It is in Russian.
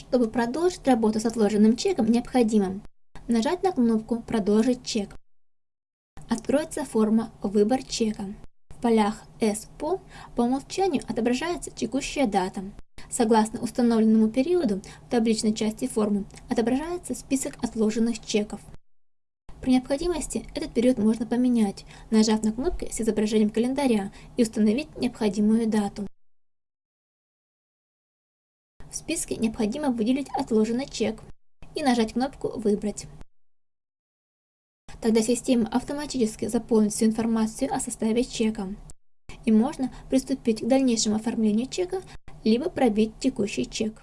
Чтобы продолжить работу с отложенным чеком, необходимо нажать на кнопку «Продолжить чек». Откроется форма «Выбор чека». В полях «СПО» по умолчанию отображается текущая дата. Согласно установленному периоду в табличной части формы отображается список отложенных чеков. При необходимости этот период можно поменять, нажав на кнопки с изображением календаря и установить необходимую дату. В списке необходимо выделить отложенный чек и нажать кнопку «Выбрать». Тогда система автоматически заполнит всю информацию о составе чека. И можно приступить к дальнейшему оформлению чека, либо пробить текущий чек.